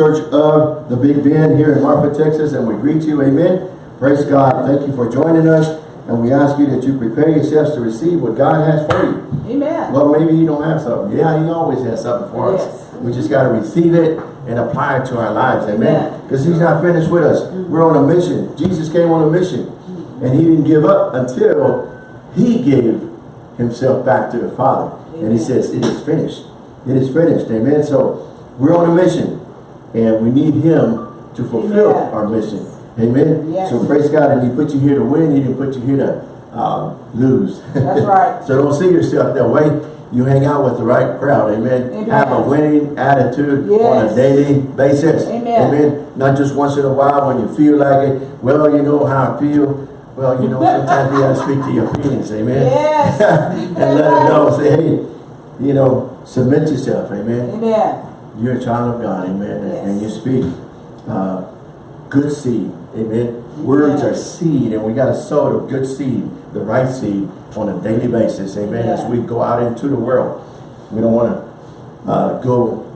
Church of the Big Bend here in Marfa, Texas, and we greet you, amen. Praise God. Thank you for joining us, and we ask you that you prepare yourselves to receive what God has for you. Amen. Well, maybe you don't have something. Yeah, he always has something for us. Yes. We just got to receive it and apply it to our lives, amen. Amen. Because he's not finished with us. Mm-hmm. We're on a mission. Jesus came on a mission, and he didn't give up until he gave himself back to the Father. And he says, it is finished. It is finished, amen. So we're on a mission, and we need him to fulfill Amen. our mission. Amen. Yes. So praise God, and he put you here to win. He didn't put you here to uh, lose. That's right. so don't see yourself that way. You hang out with the right crowd. Amen. Amen. Have a winning attitude on a daily basis. Amen. Not just once in a while when you feel like it. Well, you know how I feel. Well, you know, sometimes you got to speak to your feelings. Amen. Yes. and let them know. Say, hey, you know, submit yourself. Amen. Amen. You're a child of God, amen, Yes. and you speak uh, good seed, amen. Words are seed, and we got to sow the good seed, the right seed, on a daily basis, amen. As we go out into the world, we don't want to uh, go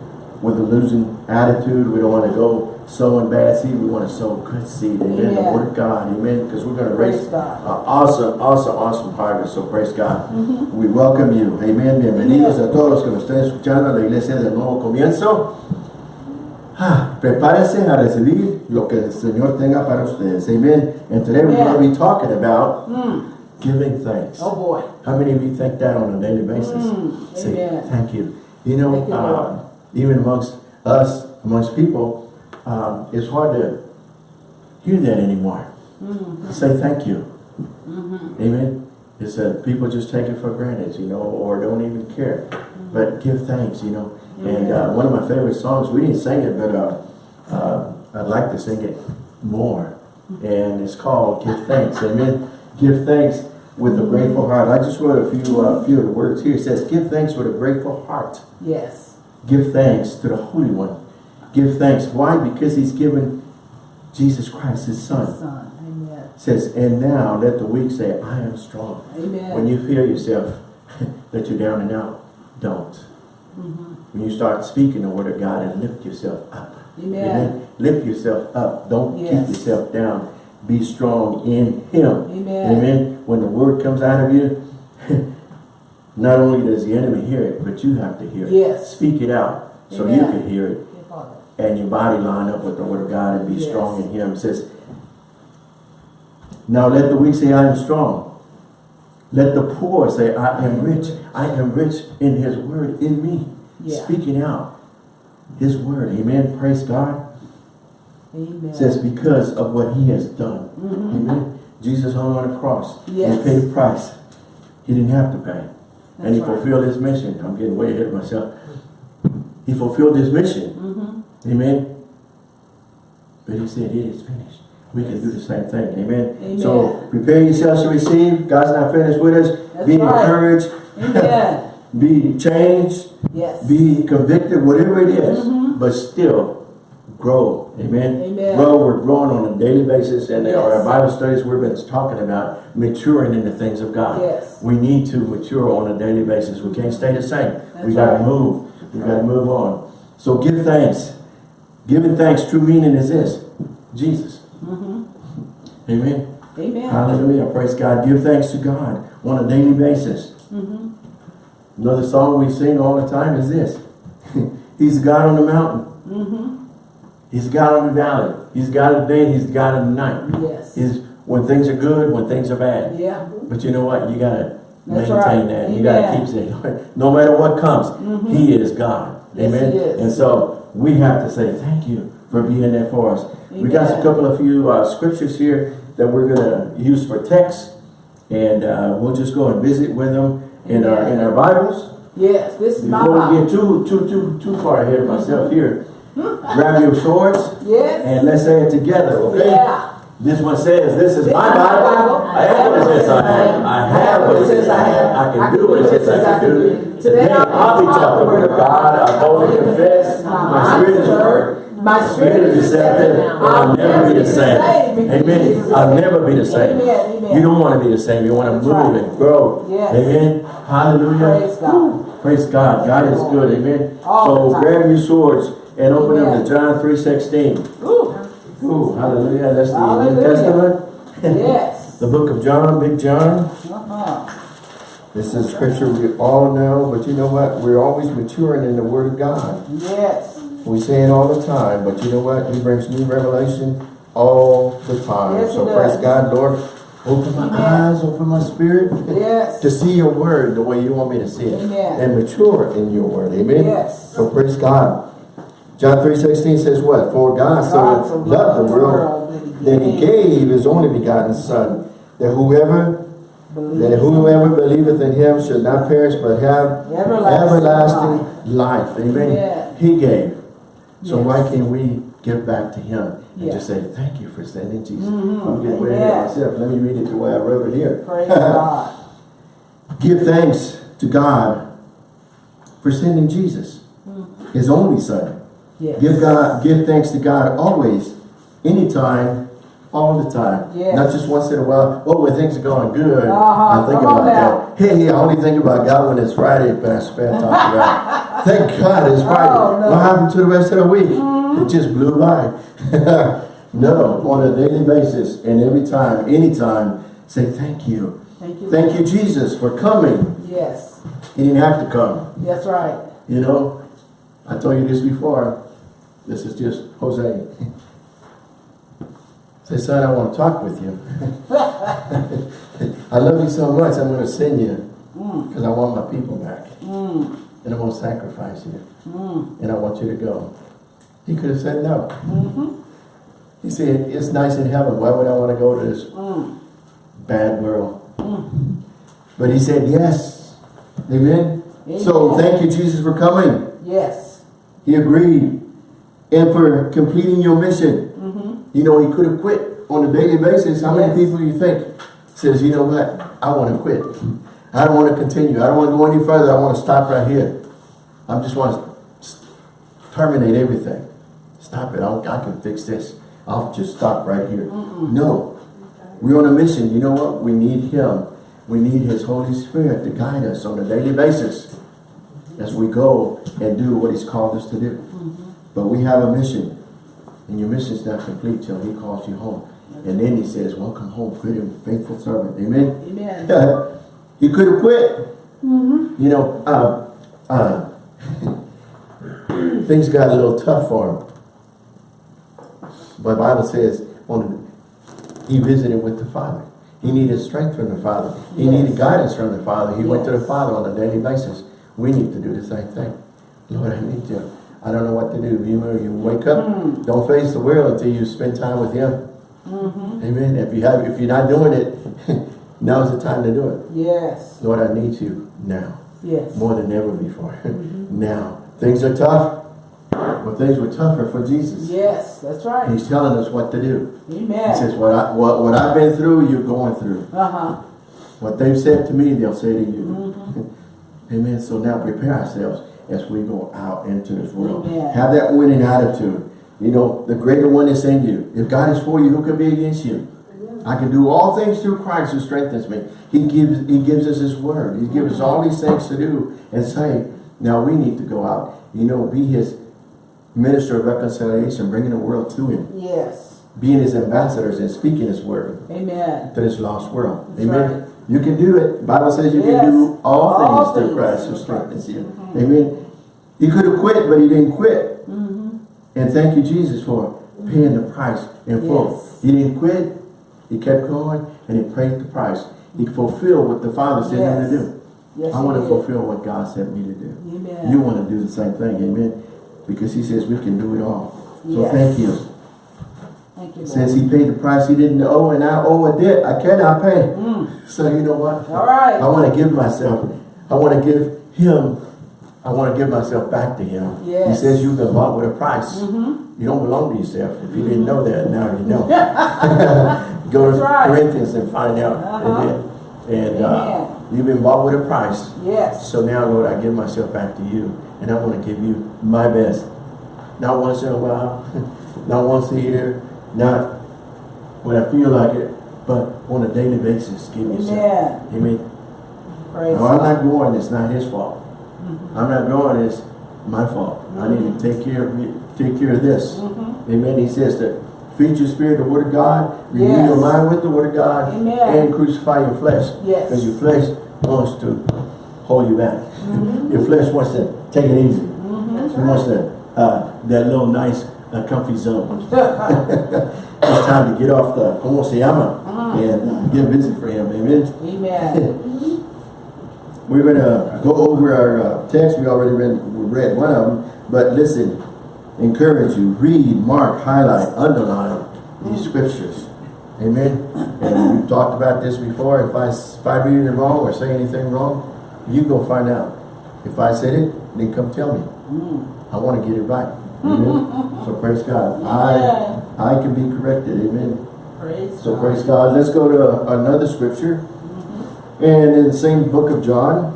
with a losing attitude. We don't want to go sowing bad seed. We want to sow good seed, amen. The word of God, amen, because we're going to raise an awesome, awesome, awesome harvest. So praise God. We welcome you. Amen. Bienvenidos a todos los que nos estén escuchando a la iglesia del nuevo comienzo. Ah, prepárense a recibir lo que el Señor tenga para ustedes. Amen. And today we're going to be talking about Mm. giving thanks. Oh boy. How many of you think that on a daily basis? Mm, Say, amen. thank you. You know, you, uh, even amongst us, amongst people, um, it's hard to hear that anymore. Mm-hmm. Say thank you. Amen. It's that people just take it for granted, you know, or don't even care. But give thanks, you know. And uh, one of my favorite songs, we didn't sing it, but uh, uh, I'd like to sing it more. And it's called Give Thanks. Amen. Give thanks with a grateful heart. I just wrote a few, uh, few of the words here. It says, give thanks with a grateful heart. Yes. Give thanks to the Holy One. Give thanks. Why? Because he's given Jesus Christ, his son. Son. Amen. says, and now let the weak say, I am strong. Amen. When you feel yourself that you're down and out, don't. Mm-hmm. When you start speaking the word of God and lift yourself up. Amen. Lift yourself up. Don't Yes. keep yourself down. Be strong in Him. Amen. Amen. When the word comes out of you, not only does the enemy hear it, but you have to hear it. Yes. Speak it out so you can hear it. And your body line up with the word of God and be Yes. strong in him. It says, now let the weak say, I am strong. Let the poor say, I am rich. I am rich in his word in me. Yeah. Speaking out his word. Amen. Praise God. Amen. It says, because of what he has done. Mhm. Amen. Jesus hung on the cross. Yes. He paid the price. He didn't have to pay. and he right. fulfilled his mission. I'm getting way ahead of myself. He fulfilled his mission. Amen. But he said, it is finished. We can do the same thing. Amen. Amen. So prepare yourselves to receive. God's not finished with us. That's be right. encouraged. Be changed. Yes. Be convicted, whatever it is, Mhm. But still grow. Amen. Amen. Grow. We're growing on a daily basis. And Yes. our Bible studies, we've been talking about maturing in the things of God. Yes. We need to mature on a daily basis. We can't stay the same. we That's got to right. move. We got to move on. So give thanks. Giving thanks, true meaning is this. Jesus. Mm-hmm. Amen. Amen. Hallelujah. Praise God. Give thanks to God on a daily basis. Mm-hmm. Another song we sing all the time is this. He's God on the mountain. Mm-hmm. He's God on the valley. He's God the day. He's God the night. Yes. He's when things are good, when things are bad. Yeah. But you know what? You gotta That's maintain right. that. You gotta Amen. keep saying, no matter what comes, Mhm. He is God. Yes, Amen. Is. And so we have to say thank you for being there for us. We got a couple of few uh, scriptures here that we're gonna use for text, and uh, we'll just go and visit with them in our in our Bibles. Yes. This is my Before we get too too too too far ahead of myself here, grab your swords Yes. and let's say it together, okay? Yeah. This one says, this is This my Bible. Bible. I have what it says I have. I have what it says I have. I can do what it says I can do. Today I'll be taught the word of God. I boldly confess. My spirit is hurt. My Spirit is deceptive. And I'll never be the same. Amen. I'll never be the same. You don't want to be the same. You want to move and grow. Amen. Hallelujah. Praise God. Praise God. God is good. Amen. So grab your swords and open them to John 3.16. Ooh, Ooh, hallelujah. That's the New. Testament. yes. The book of John, Big John. Uh-huh. This is scripture we all know, but you know what? We're always maturing in the Word of God. Yes. We say it all the time, but you know what? He brings new revelation all the time. Yes, so praise God, Lord. Open my Amen. eyes, open my spirit Yes. to see your word the way you want me to see it. Amen. And mature in your word. Amen. Yes. So praise God. John 3.16 says what? For God God so loved the world that he gave his only begotten son, that whoever that whoever believeth in him should not perish but have Everlasting everlasting life. Amen. Yeah. He gave. So Yes. why can't we give back to him and Yeah. just say, thank you for sending Jesus. Mhm. I'm getting Amen. of myself. Let me read it the way I wrote it here. Praise God. Give thanks to God for sending Jesus, his only son. Yes. Give God, give thanks to God always, anytime, all the time. Yes. Not just once in a while. Oh, when things are going good, Uh-huh. I think Come about that. Hey, I only think about God when it's Friday, Pastor Pat talked about. Thank God it's Friday. Oh, no. What happened to the rest of the week? It just blew by. no, on a daily basis and every time, anytime, say thank you. Thank you. Thank you, Jesus, for coming. Yes. He didn't have to come. That's right. You know, I told you this before. This is just Jose. Say, son, I want to talk with you. I love you so much, I'm going to send you because I want my people back. Mm. And I'm going to sacrifice you. Mm. And I want you to go. He could have said no. Mm-hmm. He said, it's nice in heaven. Why would I want to go to this Mm. bad world? Mm. But he said, yes. Amen. So thank you, Jesus, for coming. Yes. He agreed. And for completing your mission. You know, he could have quit on a daily basis. How many Yes. people you think says, you know what, I want to quit. I don't want to continue. I don't want to go any further. I want to stop right here. I just want to terminate everything. Stop it. I'll, I can fix this. I'll just stop right here. No. We're on a mission. You know what? We need him. We need his Holy Spirit to guide us on a daily basis as we go and do what he's called us to do. Mm-hmm. But we have a mission. And your mission is not complete till he calls you home. And then he says, welcome home, good and faithful servant. Amen. Amen. he could have quit. You know, uh, uh, things got a little tough for him. But Bible says, on he visited with the Father. He needed strength from the Father. He Yes. needed guidance from the Father. He went to the Father on a daily basis. We need to do the same thing. Lord, I need you. I don't know what to do. You know, you wake up, Mm. don't face the world until you spend time with Him. Mm-hmm. Amen. If you have, if you're not doing it, now's the time to do it. Yes. Lord, I need you now, Yes. more than ever before. now, things are tough. Well, things were tougher for Jesus. Yes. That's right. He's telling us what to do. Amen. He says, what, I, what, what I've been through, you're going through. Uh-huh. What they've said to me, they'll say to you. Mm-hmm. Amen. So now prepare ourselves as we go out into this world. Amen. Have that winning attitude. You know, the greater one is in you. If God is for you, who can be against you? I can do all things through Christ who strengthens me. He gives He gives us His word. He gives us all these things to do and say. Now we need to go out. You know, be His minister of reconciliation, bringing the world to Him. Yes. Being His ambassadors and speaking His word Amen. to this lost world. That's Amen. right. You can do it. Bible says you Yes. can do all, All things through Christ who strengthens you. Amen. He could have quit, but he didn't quit. Mm-hmm. And thank you, Jesus, for paying the price in full. He didn't quit. He kept going, and he paid the price. He fulfilled what the Father said him Yes. to do. Yes. I want to did. fulfill what God sent me to do. Amen. You want to do the same thing, amen? Because he says we can do it all. So Yes. thank you. You, Since he paid the price he didn't owe, and I owe a debt I cannot pay. Mm. So you know what? All right. I want to give myself. I want to give him. I want to give myself back to him. Yes. He says you've been bought with a price. Mm-hmm. You don't belong to yourself. If you didn't know that, now you know. Go to right. Corinthians and find out. Uh-huh. Amen. And uh, you've been bought with a price. Yes. So now, Lord, I give myself back to you. And I want to give you my best. Not once in a while. not once a year. Not when I feel like it. But on a daily basis, give yourself. Amen. Amen. Praise No, I'm not going, it's not his fault. I'm not going, it's my fault. I need to take care of me, take care of this. Amen. He says that feed your spirit the word of God, renew Yes. your mind with the word of God, Amen. and crucify your flesh. Yes. Because your flesh wants to hold you back. Mm-hmm. Your flesh wants to take it easy. It wants to, uh, that little nice, uh, comfy zone. It's time to get off the como se llama and uh, get busy for him. Amen. Amen. We're gonna go over our uh, text. We already read, we read one of them, but listen, encourage you, read, mark, highlight, underline these scriptures. Amen. And we've talked about this before. If I, if I read it wrong or say anything wrong, you go find out. If I said it, then come tell me. I want to get it right. Amen. so praise God. I I can be corrected. Amen. Praise So God. praise God. Let's go to another scripture. Mm-hmm. And in the same book of John,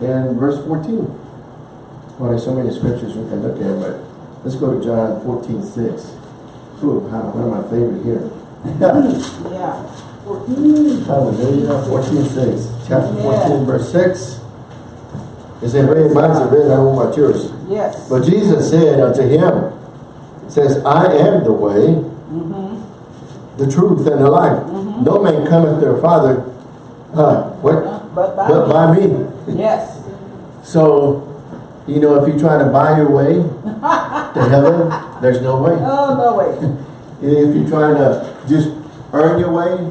and verse 14. Well, there's so many scriptures we can look at, but let's go to John 14, 6. Ooh, one of my favorite here. Yeah. 14. Hallelujah. 14, 6. Chapter 14, Amen. verse 6. It's in red, mine's in red, I don't know about yours. Yes. But Jesus said unto him, says, I am the way, the truth, and the life. No man cometh to the Father, uh, what? But by But by me. Yes. So, you know, if you try to buy your way to heaven, there's no way. Oh, no way. If you're trying to just earn your way,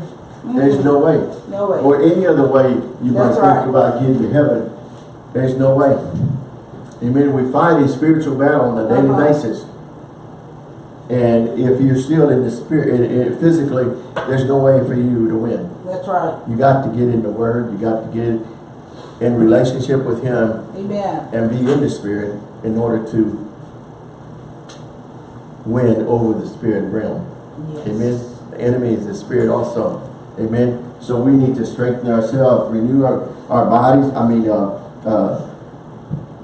there's no way. No way. Or any other way you might That's think right. about getting to heaven, there's no way. Amen. We fight a spiritual battle on a daily Uh-huh. basis. And if you're still in the spirit, i- i- physically, there's no way for you to win. That's right. You got to get in the Word. You got to get in relationship with Him Amen. and be in the Spirit in order to win over the spirit realm. Yes. Amen. The enemy is the spirit also. Amen. So we need to strengthen ourselves, renew our, our bodies. I mean, uh, uh,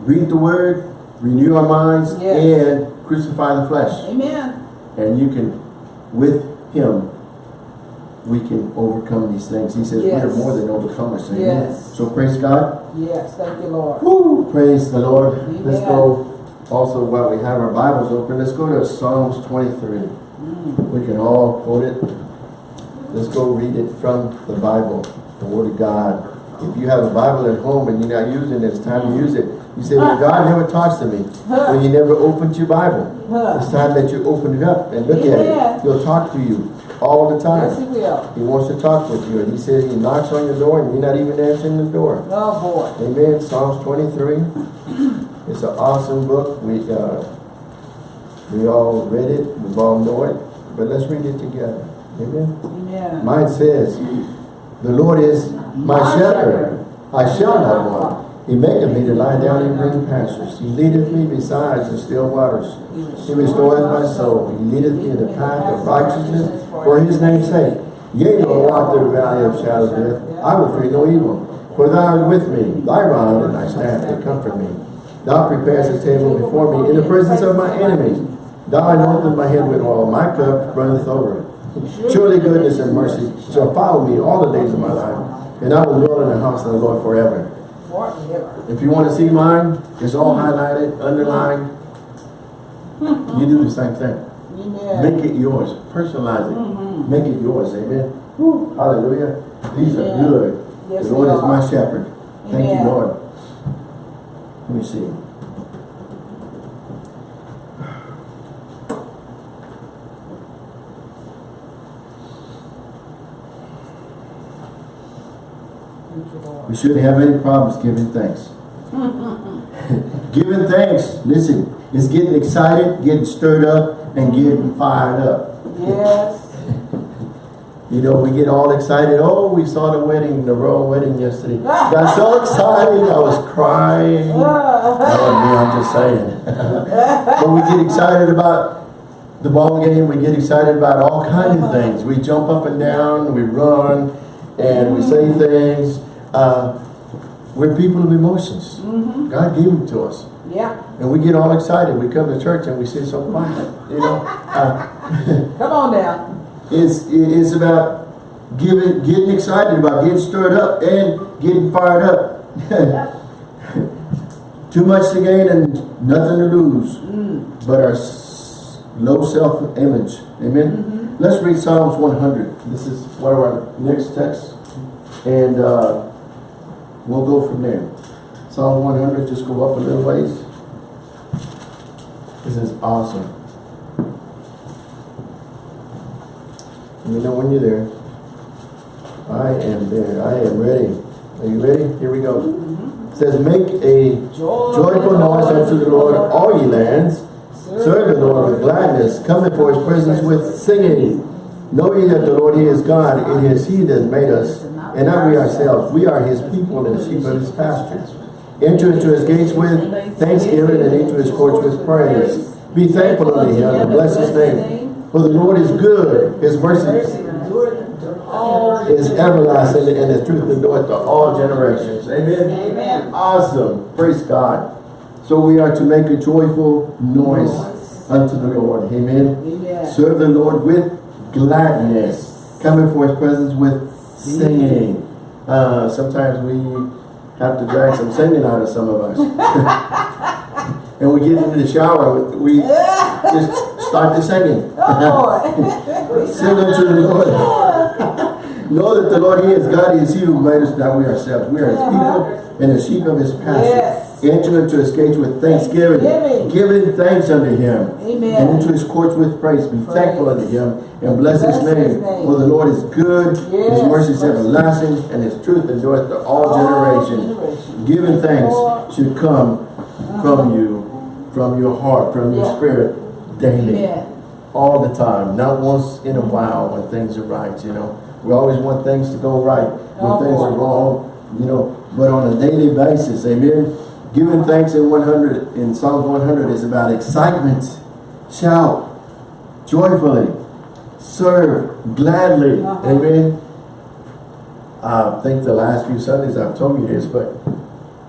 read the Word, renew our minds, Yes. and crucify the flesh. Amen. And you can, with Him, we can overcome these things. He says we are more than overcomers. Amen. Yes. So praise God. Yes. Thank you, Lord. Woo, praise the Lord. Let's go also while we have our Bibles open, let's go to Psalms 23. Mm. We can all quote it. Let's go read it from the Bible, the Word of God. If you have a Bible at home and you're not using it, it's time to use it. You say, well, God never talks to me. Well, you never opened your Bible. It's time that you open it up and look at it. He'll talk to you all the Yes, He time. will. He wants to talk with you. And he says he knocks on your door and you're not even answering the door. Oh, boy. Amen. Psalms 23. It's an awesome book. We uh, we all read it. We all know it. But let's read it together. Amen. Amen. Mine says, The Lord is my My shepherd. I shall not want. He maketh me to lie down in green pastures. He leadeth me beside the still waters. He restoreth my soul. He leadeth me in the path of righteousness for his name's sake. Yea, though I walk through the valley of shadow of death, I will fear no evil. For thou art with me, thy rod and thy staff, they comfort me. Thou preparest a table before me in the presence of my enemies. Thou anointest my head with oil, my cup runneth over. Surely goodness and mercy shall follow me all the days of my life, and I will dwell in the house of the Lord forever. If you want to see mine, it's all highlighted, underlined. You do the same thing. Make it yours. Personalize it. Make it yours. Amen. Hallelujah. These are good. The Lord is my shepherd. Thank you, Lord. Let me see. Thank you, Lord. We shouldn't have any problems giving thanks. giving thanks, listen, is getting excited, getting stirred up, and getting fired up. Yes. You know, we get all excited. Oh, we saw the wedding, the royal wedding yesterday. Got so excited, I was crying. Oh, was me, I'm just saying. but we get excited about the ball game. We get excited about all kinds of things. We jump up and down, we run, and we say mm-hmm. things. Uh, we're people of emotions. God gave them to us. Yeah. And we get all excited. We come to church and we sit so quiet. You know, uh, Come on now. it's it's about giving, getting excited about getting stirred up and getting fired up. Too much to gain and nothing to lose, but our low self-image. Amen. Let's read Psalms 100. This is one of our next texts, and uh, we'll go from there. Psalm 100, just go up a little ways. This is awesome. Let me know when you're there. I am there. I am ready. Are you ready? Here we go. It says, make a joyful noise unto the Lord, all ye lands. Serve the Lord with gladness. Come before his presence with singing. Know ye that the Lord he is God. It is he that made us, and not we ourselves. We are his people and the sheep of his pastures. Enter into his gates with thanksgiving and into his courts with praise. Be thankful unto him and bless his name. For the Lord is good. His mercy is everlasting and his truth endureth to all generations. Amen. Amen. Awesome. Praise God. So we are to make a joyful noise unto the Lord. Amen. Amen. Serve the Lord with gladness. Come before his presence with singing. Uh, sometimes we have to drag some singing out of some of us. and we get into the shower, we just start to singing. Oh, Sing unto the Lord. know that the Lord, He is God, He is He who made us, not we ourselves. We are His people and the sheep of His pasture. Yes. Enter into His gates with thanksgiving, Thanksgiving. giving thanks unto Him. Amen. And into His courts with praise. Be Praise. thankful unto Him and bless, His, Bless His name. name. For the Lord is good, His mercy is everlasting, and His truth endureth to all, All generations. generations. Giving thanks should come from uh-huh. you, from your heart, from your Yeah. spirit daily Amen. all the time, not once in a while when things are right, you know. We always want things to go right when Oh, things are wrong, you know, but on a daily basis, amen. Giving thanks in 100, in Psalms 100 is about excitement, shout, joyfully, serve, gladly, Uh-huh. amen. I think the last few Sundays I've told you this, but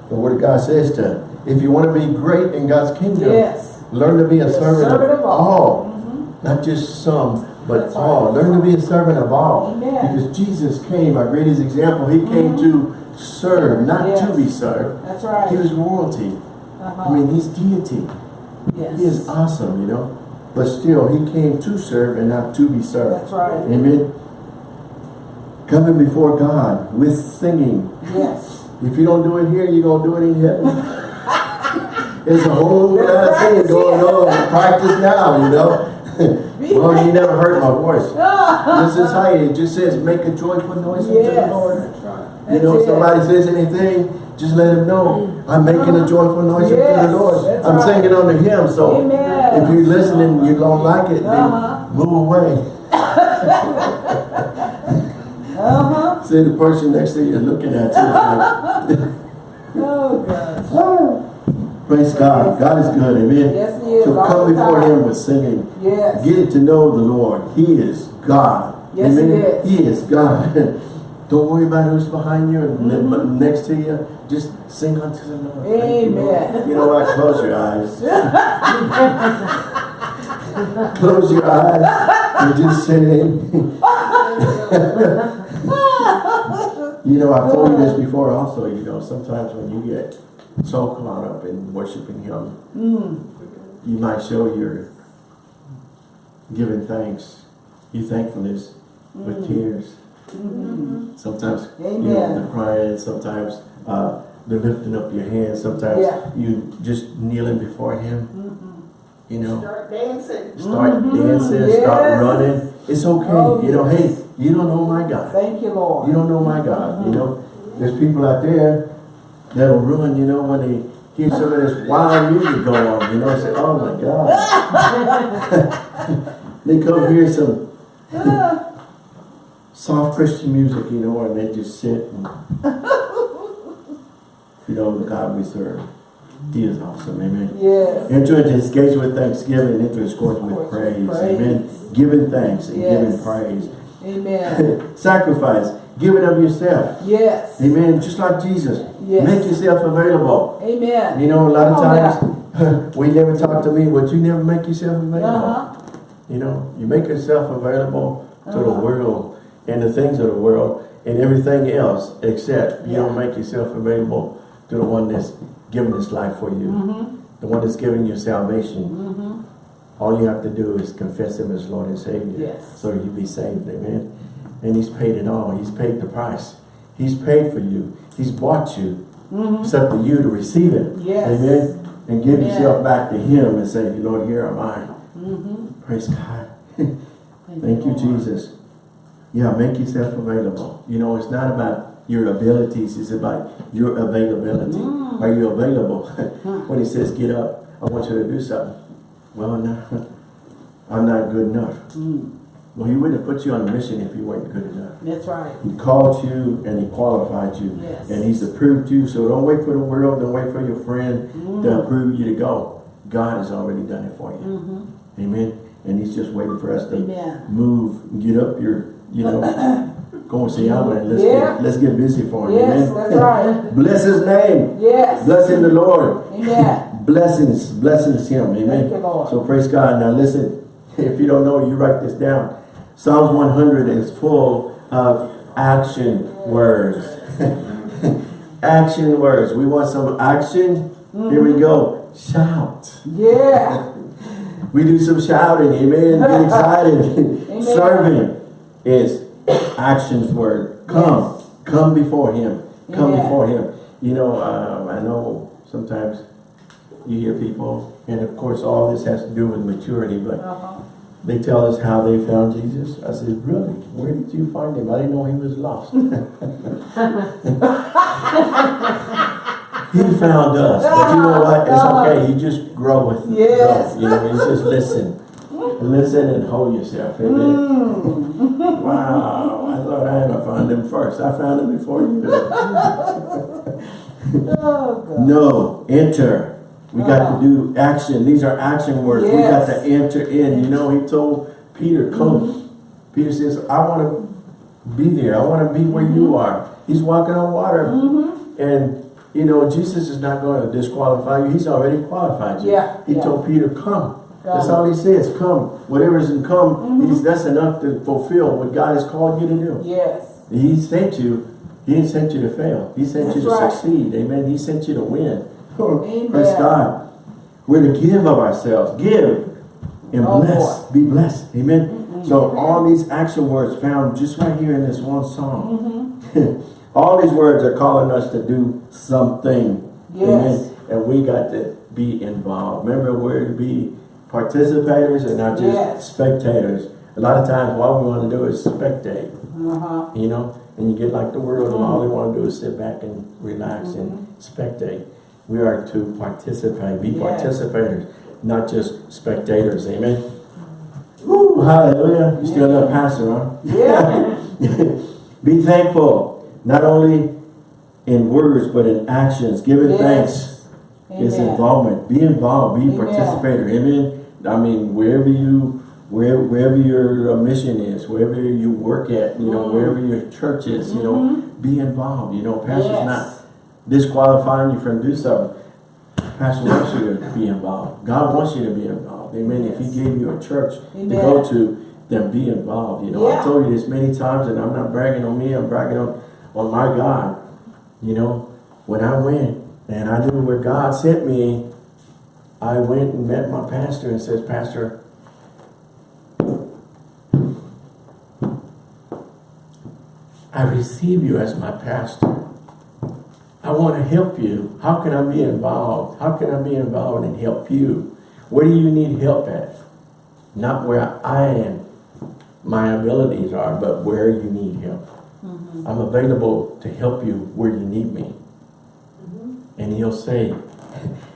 the Word of God says to, if you want to be great in God's kingdom, Yes. learn to be a servant, servant of all. all. Mhm. Not just some, but That's all. right. Learn to be a servant of all. Amen. Because Jesus came, our greatest example, he came to serve, not to be served. That's right. He was royalty. Uh-huh. I mean, he's deity. yes. He is awesome, you know. But still, he came to serve and not to be served. That's right. Amen. Coming before God with singing. Yes. If you don't do it here, you're going to do it in heaven. There's a whole lot of things going on. Practice now, you know. well, you never heard my voice. This is how it just says, make a joyful noise unto the Lord. That's You know, if somebody says anything, just let him know. I'm making a joyful noise unto Yes, the Lord. I'm right. singing unto him. So Amen. if you're listening, you don't like it, then Uh-huh. move away. Uh-huh. See the person next to you looking at you. Oh, gosh. Praise God. God is good. Amen. Yes, he is. So come before him with singing. Yes. Get to know the Lord. He is God. Yes, he is. He is God. Don't worry about who's behind you and Mm-hmm. next to you. Just sing unto the Lord. You, Amen. You know what? Close your eyes. Close your eyes and just sing. you know, I've told you this before also, you know, sometimes when you get so caught up in worshiping Him, Mm. you might show your giving thanks, your thankfulness with tears. Sometimes you know Mm-hmm. The crying, sometimes uh, the lifting up your hands, sometimes Yeah. you just kneeling before Him. You know, Start dancing. start Mhm. dancing, start running. It's okay. Oh, you know, yes. hey, you don't know my God. Thank you, Lord. You don't know my God. You know, there's people out there that'll run, you know, when they hear some of this wild music going on, you know, say, oh my God. they come hear some soft Christian music, you know, and they just sit and, you know, the God we serve. He is awesome, amen. Yes. Enter into his gates with thanksgiving, and into his courts with praise, praise. amen. Giving thanks and Yes. giving praise. Amen. Sacrifice, giving of yourself. Yes. Amen. Just like Jesus. Yes. Make yourself available. Amen. You know, a lot of on times, we never talk to me, but you never make yourself available. Uh-huh. You know, you make yourself available to the Uh-huh. world and the things of the world and everything else, except you don't make yourself available to the one that's given his life for you. Mm-hmm. The one that's given you salvation. Mm-hmm. All you have to do is confess him as Lord and Savior. Yes. So you be saved. Amen. And he's paid it all. He's paid the price. He's paid for you. He's bought you. Mm-hmm. It's up to you to receive it. Yes. Amen. And give Amen. yourself back to him and say, Lord, here am I. Mm-hmm. Praise God. Thank you, Jesus. Yeah, make yourself available. You know, it's not about your abilities, it's about your availability. Mm. Are you available? when he says, get up, I want you to do something. Well, no, I'm not good enough. Mm. Well, he wouldn't have put you on a mission if you weren't good enough. That's right. He called you and he qualified you. Yes. And he's approved you. So don't wait for the world, don't wait for your friend Mm. to approve you to go. God has already done it for you. Mm-hmm. Amen. And he's just waiting for us to Amen. move, get up your, you know, go and see Alma and let's Yeah. get let's get busy for him. Yes, Amen. that's right. Bless his name. Yes. Blessing the Lord. Amen. Blessings, blessings him. Amen. You. So praise God. Now listen, if you don't know, you write this down. Psalms 100 is full of action words. action words. We want some action. Here we mm-hmm. go. Shout. Yeah. We do some shouting. Amen. Get excited. Amen. Serving is actions word. Come. Come before him. Come Amen. before him. You know, um, I know sometimes you hear people, and of course all this has to do with maturity, but Uh-huh. they tell us how they found Jesus. I said, really? Where did you find him? I didn't know he was lost. he found us. But you know what? It's okay. You just grow with Yes. grow. You know, you just listen. Listen and hold yourself. Amen. Mm. Wow. I thought I had to find him first. I found him before you did. Oh, God. No, enter. We got to do action. These are action words. We got to enter in. You know, he told Peter, come. Peter says, I want to be there. I want to be where you are. He's walking on water. Mm-hmm. And, you know, Jesus is not going to disqualify you. He's already qualified you. Yeah, He yeah. told Peter, come. That's all he says, come. Whatever is in come, Mm-hmm. he's, that's enough to fulfill what God has called you to do. Yes. He sent you. He didn't send you to fail. He sent you to right. succeed. Amen. He sent you to win. Amen. Praise God. We're to give of ourselves. Give and Oh, bless. Be blessed. Amen. So all these action words found just right here in this one song. Mm-hmm. all these words are calling us to do something. Yes. Amen. And we got to be involved. Remember, we're to be participators and not just Yes. spectators. A lot of times, all we want to do is spectate Uh-huh. you know, and you get like the world and all they uh-huh. want to do is sit back and relax and mm-hmm. spectate. We are to participate, be Yes. participators, not just spectators, amen. Mm-hmm. Woo, hallelujah. You still got a pastor, huh? Yeah. be thankful, not only in words, but in actions. Giving Yes. thanks is involvement. Be involved, be a Amen. participator, amen. I mean, wherever you, where, wherever your uh, mission is, wherever you work at, you know, Mm. wherever your church is, you know, be involved. You know, pastor's Yes. not disqualifying you from do something. Pastor wants you to be involved. God wants you to be involved. Amen. If He gave you a church to go to, then be involved. You know, Yeah. I told you this many times, and I'm not bragging on me. I'm bragging on, on my God. You know, when I went and I knew where God sent me, I went and met my pastor and says, Pastor, I receive you as my pastor. I want to help you. How can I be involved? How can I be involved and help you? Where do you need help at? Not where I am, my abilities are, but where you need help. Mm-hmm. I'm available to help you where you need me. Mm-hmm. And he'll say,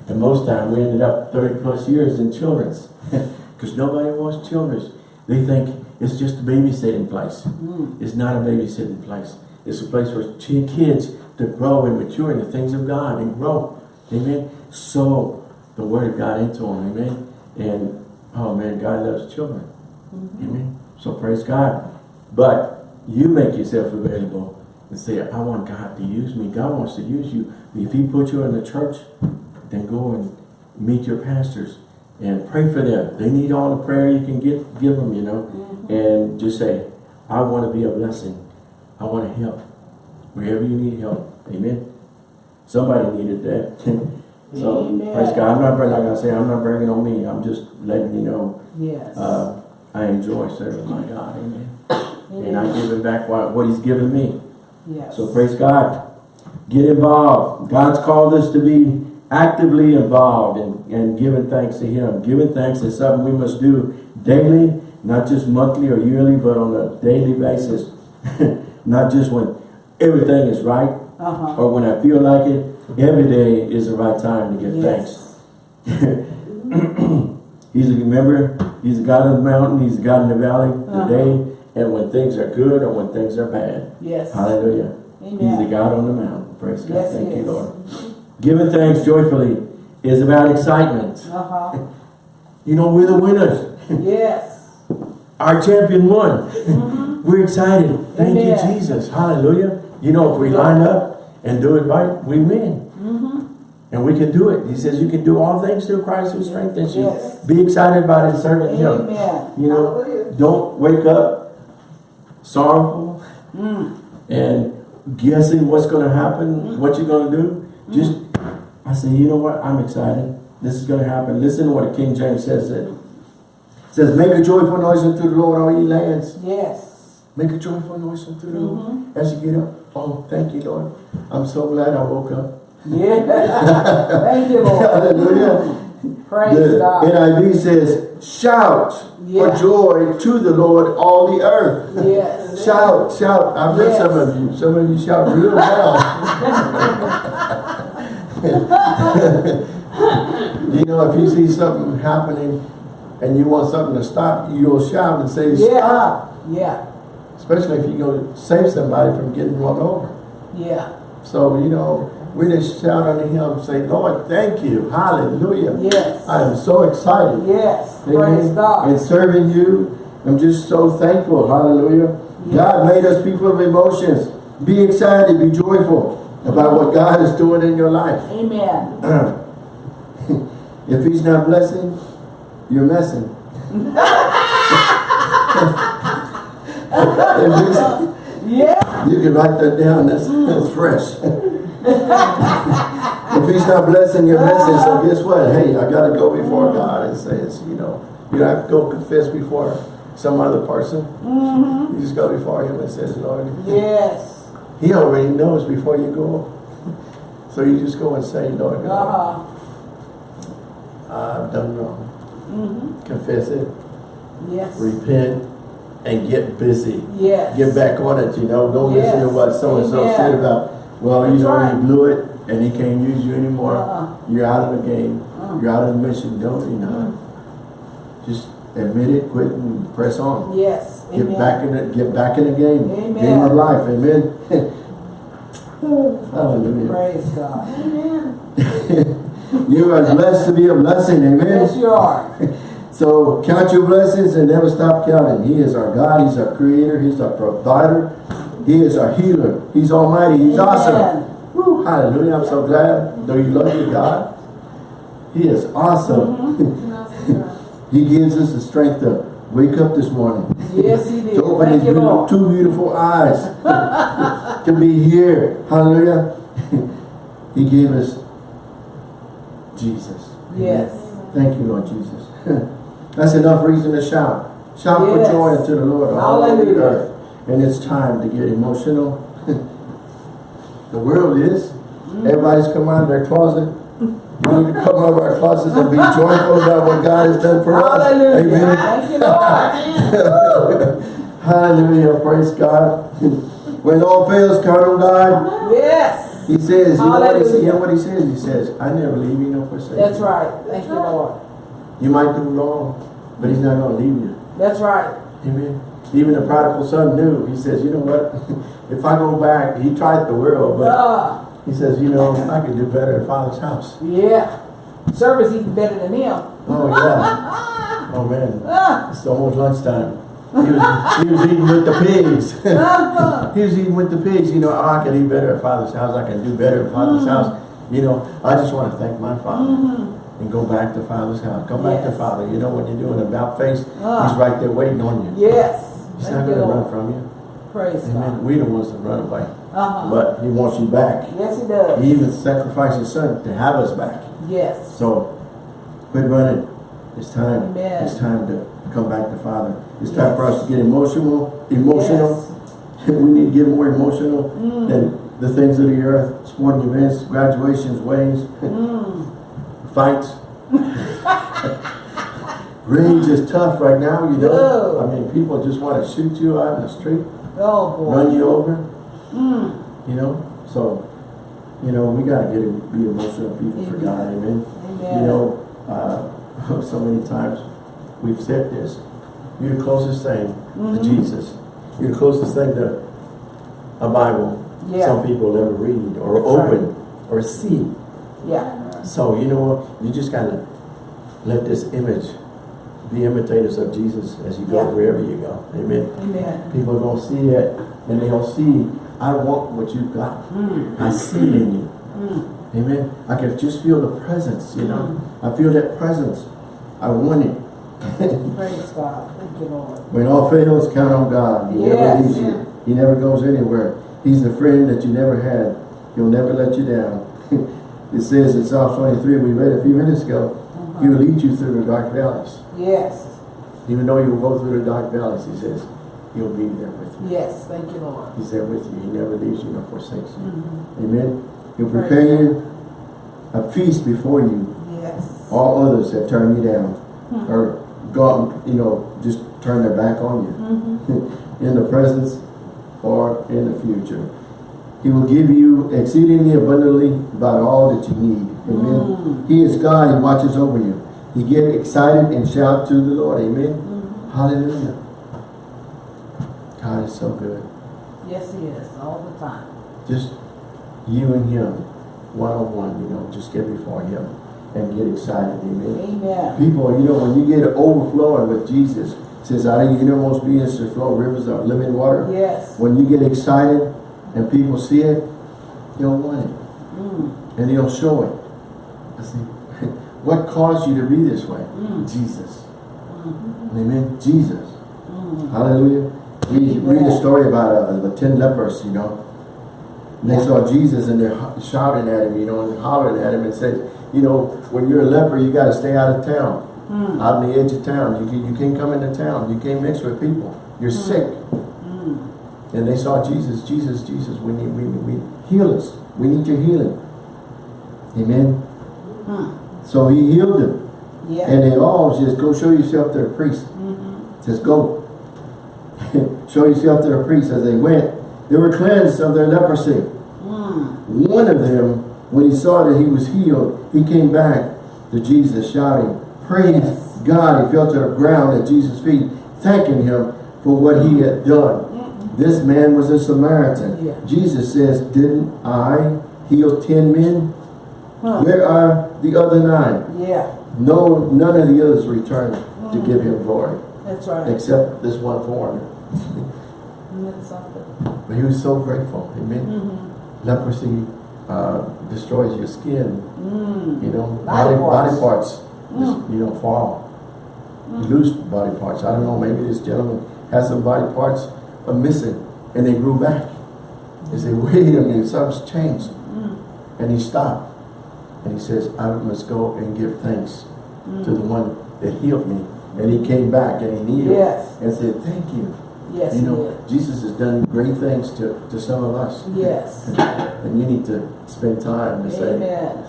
and most time we ended up 30 plus years in children's because nobody wants children's. They think it's just a babysitting place. Hmm. It's not a babysitting place. It's a place for kids to grow and mature in the things of God and grow. Amen. So the word of God into them. Amen. And oh man, God loves children. Mm-hmm. Amen. So praise God. But you make yourself available and say, I want God to use me. God wants to use you. If he put you in the church, then go and meet your pastors and pray for them. They need all the prayer you can get, give them, you know. And just say, I want to be a blessing. I want to help. Wherever you need help. Amen. Somebody needed that. So, Amen. praise God. I'm not, bringing- like I say, I'm not bringing on me. I'm just letting you know, Yes. uh, I enjoy serving my God. Amen. It And I give him back what, what he's given me. Yes. So praise God. Get involved. God's called us to be actively involved and, and giving thanks to him. Giving thanks is something we must do daily, not just monthly or yearly, but on a daily basis. not just when everything is right Uh-huh. or when I feel like it. Every day is the right time to give thanks. He's a remember, he's a God of the mountain, he's the God in the valley, the Uh-huh. day, and when things are good or when things are bad. Yes. Hallelujah. He's the God on the mountain. Praise God. Yes, Thank you. Lord. Giving thanks joyfully is about excitement. Uh-huh. You know, we're the winners. Yes. Our champion won. We're excited. Thank Mm-hmm. Amen. you, Jesus. Hallelujah. You know, if we line up and do it right, we win. Mm-hmm. And we can do it. He says you can do all things through Christ who strengthens you. Yes. Be excited about it, serving Him. You know, don't wake up sorrowful Mm. and guessing what's going to happen, what you're going to do. Just, I said, you know what? I'm excited. This is going to happen. Listen to what King James says. It says, make a joyful noise unto the Lord, all ye lands. Yes. Make a joyful noise unto the Lord Mm-hmm. as you get up. Oh, thank you, Lord. I'm so glad I woke up. Yeah. Thank you, Lord. Hallelujah. Praise The God. NIV says, shout Yeah. for joy to the Lord, all the earth. Yes. Shout, shout. I've heard Yes. some of you. Some of you shout real loud. you know, if you see something happening and you want something to stop, you'll shout and say, Yeah. stop. Yeah. Especially if you're going to save somebody from getting run over. Yeah. So, you know, we just shout unto him, say, Lord, thank you. Hallelujah. Yes. I am so excited. Yes. Praise Amen. God. And serving you, I'm just so thankful. Hallelujah. Yes. God made us people of emotions. Be excited, be joyful about what God is doing in your life. Amen. if he's not blessing, you're messing. Yeah. you can write that down, that's, that's fresh. if he's not blessing, you're messing. So guess what? Hey, I gotta go before mm-hmm. God and say it's, you know, you don't have to go confess before some other person. Mm-hmm. You just go before him and says, Lord, Yes. He already knows before you go. So you just go and say, Lord God, Uh-huh. I've done wrong. Mm-hmm. Confess it, Yes. repent, and get busy. Yes. Get back on it, you know. Don't listen to what so-and-so Amen. said about, well, you know, right. you blew it and he can't use you anymore. Uh-uh. You're out of the game. Uh. You're out of the mission. Don't, you know. Just admit it, quit and press on. Yes. Get Amen. back in it, get back in the game. Amen. Game of life, amen. Hallelujah. Praise God. Amen. you are blessed to be a blessing, amen. Yes, you are. So count your blessings and never stop counting. He is our God, He's our creator, He's our provider, He is our healer, He's almighty, He's awesome. Woo, hallelujah, I'm so glad, though you love your God, He is awesome. Mm-hmm. He gives us the strength to wake up this morning, Yes, he did. to open His Thank beautiful, two beautiful eyes, to be here, hallelujah. he gave us Jesus. Yes. Thank you, Lord Jesus. That's enough reason to shout. Shout for Yes. joy unto the Lord all over the earth. And it's time to get emotional. the world is. Mm. Everybody's come out of their closet. We need to come out of our closets and be joyful about what God has done for us. Hallelujah. Amen. Thank you, Lord. Hallelujah. Praise God. when all fails, on God. Yes. He says, you know what he, you know what he says? He says, I never leave you nor forsake That's you. right. Thank you, Lord. You might do wrong, but he's not going to leave you. That's right. Amen. Even the prodigal son knew. He says, you know what? if I go back, he tried the world, but Uh, he says, you know, I could do better at Father's house. yeah. Service eating better than him. Oh, yeah. Oh, man. Ah, It's almost lunchtime. He was, he was eating with the pigs. ah, he was eating with the pigs. You know, oh, I can eat better at Father's house. I can do better at Father's house. You know, I just want to thank my Father mhm. and go back to Father's house. Come back to Father. You know, what you're doing about face, Ah. he's right there waiting on you. Yes. He's Thank not going to run from you. Praise Amen. God. We the ones that run away. Uh-huh. But he wants you back. Yes, he does. He even sacrificed his son to have us back. Yes. So, quit running. It's time. Amen. It's time to come back to Father. It's time for us to get emotional. Emotional. we need to get more emotional Mm. than the things of the earth, sporting events, graduations, weddings, Mm. fights. Rage is tough right now, you know. Oh. I mean, people just want to shoot you out in the street, Oh boy. run you over, Mm. you know. So, you know, we got to get be emotional people for God, amen. Amen. You know, uh, so many times we've said this. You're the closest thing Mhm. to Jesus. You're the closest thing to a Bible Yeah. some people never read or That's open or see. Yeah. So, you know what? You just got to let this image be imitators of Jesus as you go Yeah. wherever you go. Amen. Amen. People are going to see it and they'll see, I want what you've got. Mm. I see it in you. Mm. Amen. I can just feel the presence, you know. I feel that presence. I want it. Praise God. Thank you, Lord. when all fails, count on God. He never leaves you. He never goes anywhere. He's the friend that you never had. He'll never let you down. it says in Psalm 23, we read a few minutes ago, He will lead you through the dark valleys. Yes. Even though you will go through the dark valleys, He says, He'll be there with you. Yes. Thank you, Lord. He's there with you. He never leaves you nor forsakes you. Mhm. Amen. He'll prepare you a feast before you Yes. all others have turned you down Hmm. or gone, you know, just turned their back on you Mhm. in the presence or in the future. He will give you exceedingly abundantly about all that you need. Amen. Mm. He is God. He watches over you. You get excited and shout to the Lord. Amen. Mhm. Hallelujah. God is so good. Yes, He is all the time. Just you and Him, one-on-one, you know, just get before Him and get excited. Amen. Amen. People, you know, when you get overflowing with Jesus, it says out of your innermost being shall flow rivers of living water. Yes. When you get excited and people see it, they'll want it. Mm. And they'll show it. I see. What caused you to be this way? Mm. Jesus. Mhm. Amen. Jesus. Mm. Hallelujah. We read a story about uh, the ten lepers, you know. And they saw Jesus and they're shouting at him, you know, and hollering at him and said, you know, when you're a leper, you got to stay out of town. Mm. out on the edge of town. You can you can't come into town. You can't mix with people. You're sick. Mm. And they saw Jesus, Jesus, Jesus. We need we we heal us. We need your healing. Amen. Mm. So he healed them, Yeah. and they all says, "Go show yourself to the priest." Mhm. Says, "Go, show yourself to the priest." As they went, they were cleansed of their leprosy. Mm. One of them, when he saw that he was healed, he came back to Jesus shouting, Praise Yes. God. He fell to the ground at Jesus' feet, thanking him for what he had done. Mm. This man was a Samaritan. Yeah. Jesus says, Didn't I heal ten men? Huh. Where are the other nine? Yeah. No, none of the others returned to give him glory, That's right. except this one foreigner. Isn't that something? But he was so grateful. Amen. Mm-hmm. Leprosy uh, destroys your skin. Mm. You know, Body body, parts. parts, just, you know, fall. You lose body parts. I don't know, maybe this gentleman has some body parts are missing and they grew back. They say, wait a minute, something's changed. Mm. And he stopped. And he says, I must go and give thanks to the one that healed me. And he came back and he kneeled Yes. and said, thank you. Yes, you know. Jesus has done great things to, to some of us. Yes. And you need to spend time to say,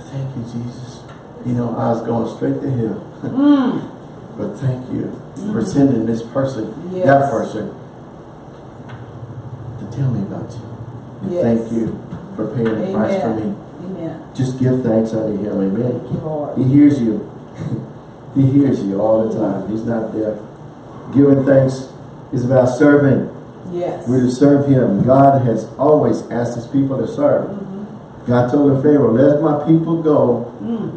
Thank you, Jesus. You know, I was going straight to hell. Mm. But thank you for sending this person, that person, to tell me about you. And Yes. thank you for paying the price for me. Amen. Amen. Just give thanks unto him, amen. You. He hears you. he hears you all the time. He's not deaf. Giving thanks is about serving. Yes. We're to serve him. God has always asked his people to serve. Mhm. God told the Pharaoh, let my people go Mm.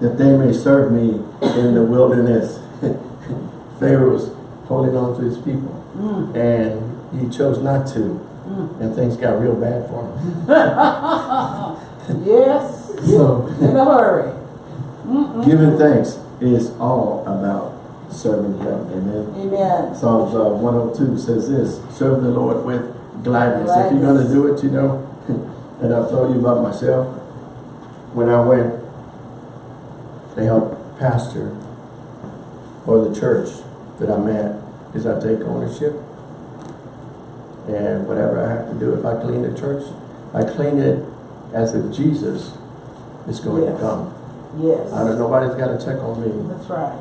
that they may serve me in the wilderness. Pharaoh was holding on to his people Mm. and he chose not to Mm. and things got real bad for him. Yes. So In a hurry. Mm-mm. giving thanks is all about serving him. Amen. Amen. Psalms uh, 102 says this, serve the Lord with gladness. If you're going to do it, you know, and I've told you about myself, when I went to help pastor or the church that I'm at is I take ownership. And whatever I have to do, if I clean the church, I clean it as if Jesus is going to come. Yes. I don't, nobody's got to check on me. That's right.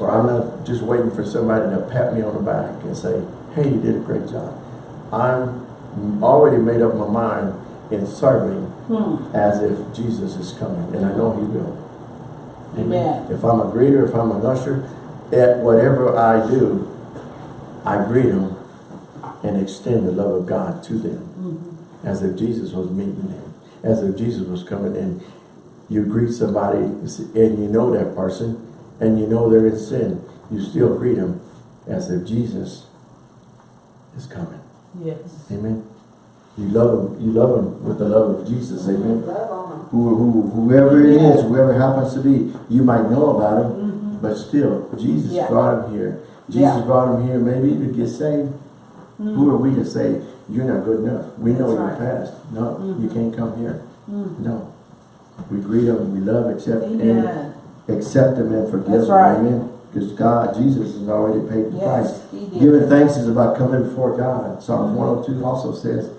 Or I'm not just waiting for somebody to pat me on the back and say, hey, you did a great job. I'm already made up my mind in serving Hmm. as if Jesus is coming, and I know he will. Amen. If I'm a greeter, if I'm an usher, at whatever I do, I greet them and extend the love of God to them. Mm-hmm. As if Jesus was meeting them. As if Jesus was coming in. You greet somebody and you know that person and you know they're in sin. You still greet them as if Jesus is coming. Yes. Amen. You love them. You love them with the love of Jesus. Amen. On them. Who, who, whoever it is, whoever happens to be, you might know about him, Mhm. but still, Jesus Yeah. brought him here. Jesus Yeah. brought him here maybe to get saved. Mm. Who are we to say, you're not good enough? We know your past. No, you Mhm. can't come here. Mm. No. We greet them, we love, accept, and accept them and forgive That's him. right. Amen. Because God, Jesus has already paid the price. Yes, did. Giving thanks is about coming before God. Psalms Mhm. 102 also says,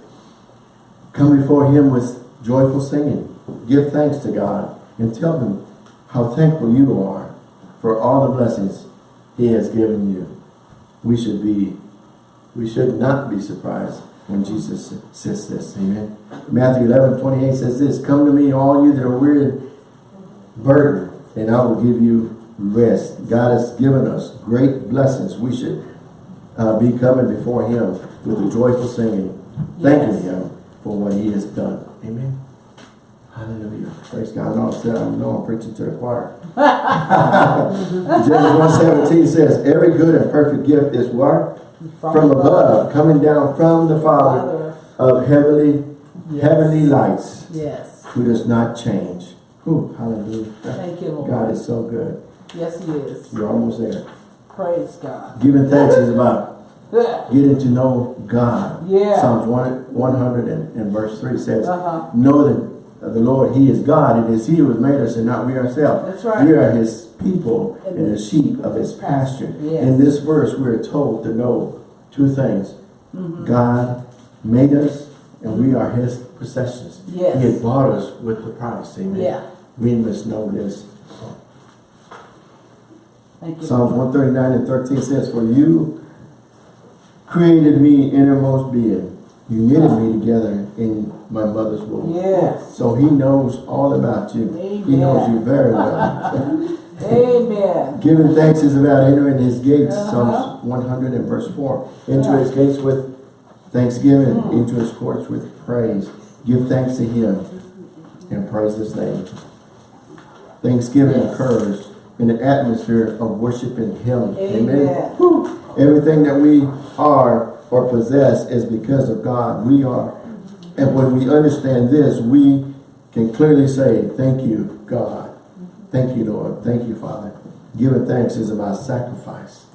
Come before him with joyful singing. Give thanks to God and tell him how thankful you are for all the blessings he has given you. We should be, we should not be surprised when Jesus says this. Amen. Matthew 11, 28 says this, Come to me, all you that are weary and burdened, and I will give you rest. God has given us great blessings. We should uh, be coming before him with a joyful singing, thanking Yes. him for what he has done. Amen. Hallelujah. Praise God. I know, I know I'm preaching to the choir. James 1.17 says, Every good and perfect gift is what? From above, coming down from the Father Father. of heavenly, Yes. heavenly lights, Yes. who does not change. Whew, hallelujah. Thank you, Lord. God is so good. Yes, he is. You're almost there. Praise God. Giving thanks is about getting to know God. Yeah. Psalms 1, 100 and, and verse 3 says, Uh-huh. Know that the Lord, He is God. It is He who has made us and not we ourselves. That's right. We are His people And and the sheep of His pasture. Yes. In this verse, we are told to know two things. Mm-hmm. God made us and we are His possessions. Yes. He had bought us with the price. Amen. Yeah. We must know this. Thank you. Psalms 139 and 13 says, For you created me innermost being. You knitted me together in my mother's womb. Yes. So he knows all about you. Amen. He knows you very well. Amen. Giving thanks is about entering his gates. Uh-huh. Psalms 100 and verse 4. Into Right. his gates with thanksgiving, Hmm. into his courts with praise. Give thanks to him and praise his name. Thanksgiving Yes. occurs in an atmosphere of worshiping him. Amen. Whew. Everything that we are or possess is because of God. We are. And when we understand this, we can clearly say, thank you, God. Thank you, Lord. Thank you, Father. Giving thanks is about sacrifice.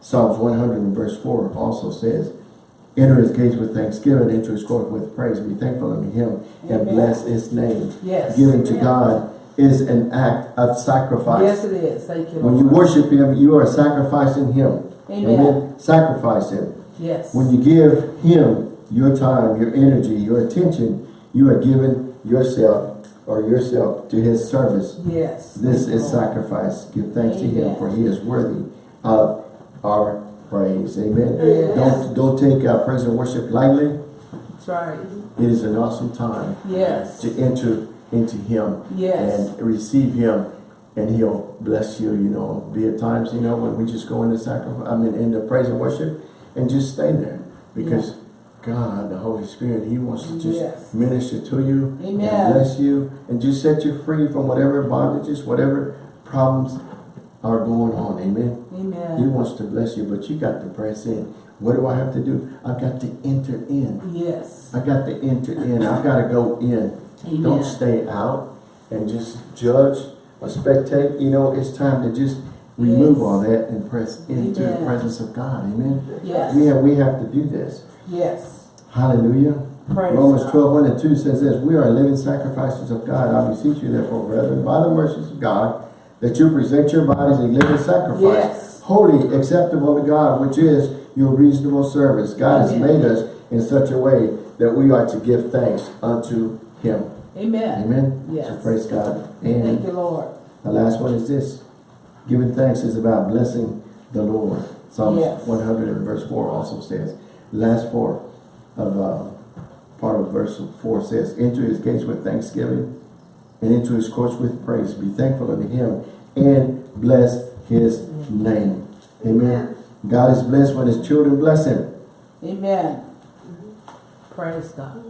Psalms 100 and verse 4 also says, Enter his gates with thanksgiving, enter his court with praise. Be thankful unto him and Amen. bless his name. Yes. Giving to Amen. God is an act of sacrifice. Yes, it is. Thank you, When you worship him, you are sacrificing him. Amen. Sacrifice him. Yes. When you give him your time, your energy, your attention, you are giving yourself or yourself to his service. Yes. This is sacrifice. Give thanks to him for he is worthy of our praise. Amen. Yes. Don't don't take uh, praise and worship lightly. That's right. It is an awesome time Yes. to enter into him Yes. and receive him and he'll bless you, you know. Be at times, you know, when we just go into sacrifice, I mean, into praise and worship and just stay there because God, the Holy Spirit, he wants to just Yes. minister to you Amen. and bless you and just set you free from whatever bondages, whatever problems are going on. Amen. He wants to bless you, but you got to press in. What do I have to do? I've got to enter in. Yes. I got to enter in. I've got to go in. Amen. Don't stay out and just judge or spectate. You know, it's time to just remove Yes. all that and press into the presence of God. Amen. Yes. Have we have to do this. Yes. Hallelujah. Praise Romans God. 12, 1 and 2 says this, We are living sacrifices of God. I beseech you therefore, brethren, by the mercies of God, that you present your bodies a living sacrifice, Yes. holy, acceptable to God, which is your reasonable service. God has made us in such a way that we are to give thanks unto Him. Amen. Amen? Yes. So praise God. Thank you, Lord. the last one is this. Giving thanks is about blessing the Lord. Psalms Yes. 100 and verse 4 also says, last four of uh, part of verse 4 says, Enter his gates with thanksgiving and into his courts with praise. Be thankful unto him and bless his name. Amen. God is blessed when his children bless him. Amen. Praise God.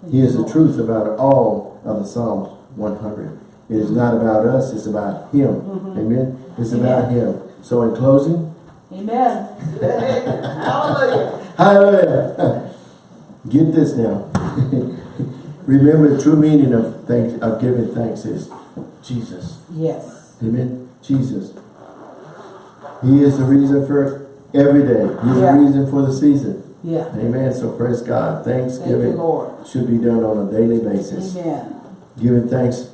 Thank He is the truth about all of the Psalms 100. It is not about us, it's about him. Mhm. Amen. It's about him. So in closing, Amen. Hallelujah. Hallelujah. Get this now. Remember the true meaning of thanks of giving thanks is Jesus. Yes. Amen. Jesus. He is the reason for every day. He's Yeah. the reason for the season. Yeah. Amen. So praise God. Thank Thanksgiving Lord. should be done on a daily basis. Amen. Giving thanks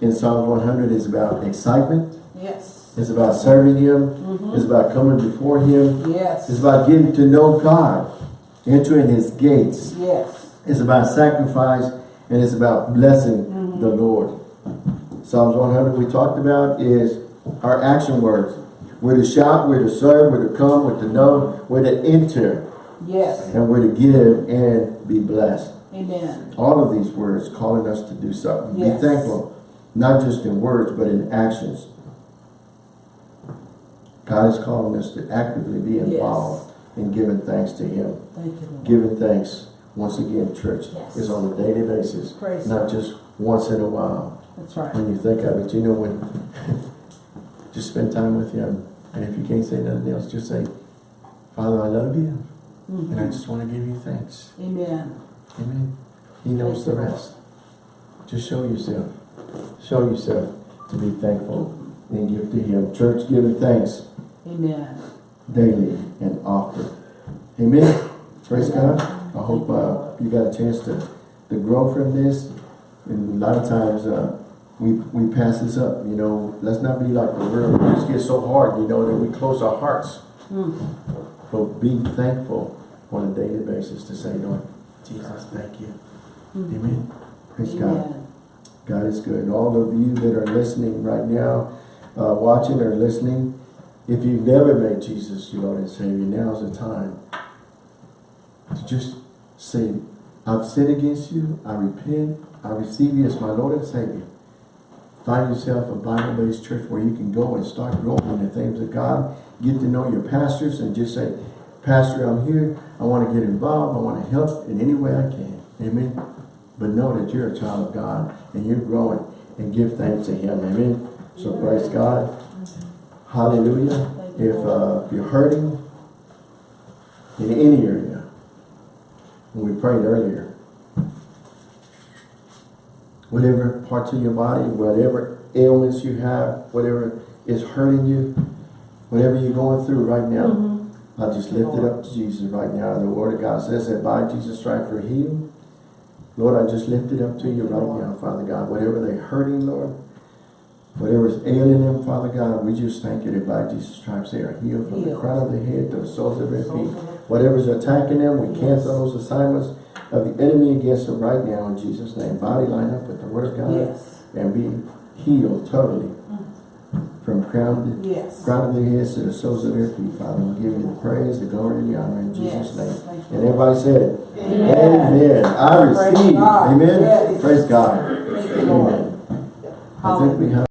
in Psalm 100 is about excitement. Yes. It's about serving Him. Mhm. It's about coming before Him. Yes. It's about getting to know God. Entering His gates. Yes. It's about sacrifice and it's about blessing Mhm. the Lord. Psalms 100 we talked about is our action words. We're to shout, we're to serve, we're to come, we're to know, we're to enter, Yes. and we're to give and be blessed. Amen. All of these words calling us to do something. Yes. Be thankful, not just in words, but in actions. God is calling us to actively be involved in giving thanks to Him. Thank you, Lord. Giving thanks, once again, church, Yes. is on a daily basis, Praise not God. just once in a while. That's right. When you think of it, you know when, just spend time with Him. And if you can't say nothing else, just say, Father, I love you, and I Mhm. just want to give you thanks. Amen. Amen. He knows the rest. Just show yourself. Show yourself to be thankful and give to Him. Church, giving thanks Amen. daily and often. Amen. Praise God. I hope uh, you got a chance to, to grow from this. And a lot of times uh, we, we pass this up, you know. Let's not be like the world. We just get so hard, you know, that we close our hearts. Mm. But be thankful on a daily basis to say, Lord, Jesus, thank you. Mm. Amen. Praise God. Amen. God is good. And all of you that are listening right now, uh, watching or listening, if you've never made Jesus your Lord and Savior, now's the time to just say, I've sinned against you, I repent, I receive you as my Lord and Savior. Find yourself a Bible-based church where you can go and start growing in the things of God. Get to know your pastors and just say, Pastor, I'm here. I want to get involved. I want to help in any way I can. Amen. But know that you're a child of God and you're growing and give thanks to Him. Amen. So praise God. Hallelujah. If, uh, if you're hurting in any area, when we prayed earlier, whatever parts of your body, whatever ailments you have, whatever is hurting you, whatever you're going through right now, Mhm. I just lift it up to Jesus right now. The word of God says that by Jesus' stripes we're healed. Lord, I just lift it up to you right now, Father God. Whatever they're hurting, Lord, whatever is ailing them, Father God, we just thank you that by Jesus' stripes they are healed from the crown of their head to the soles of their feet. feet. Whatever's attacking them, we Yes. cancel those assignments of the enemy against them right now in Jesus' name. Body line up with the word of God Yes. and be healed totally from crown Yes. crown of their heads to the soles of their feet, Father. We give you the praise, the glory, and the honor in Jesus' Yes. name. And everybody said, Amen. Amen. I receive. Amen. Praise God. Amen. I think we have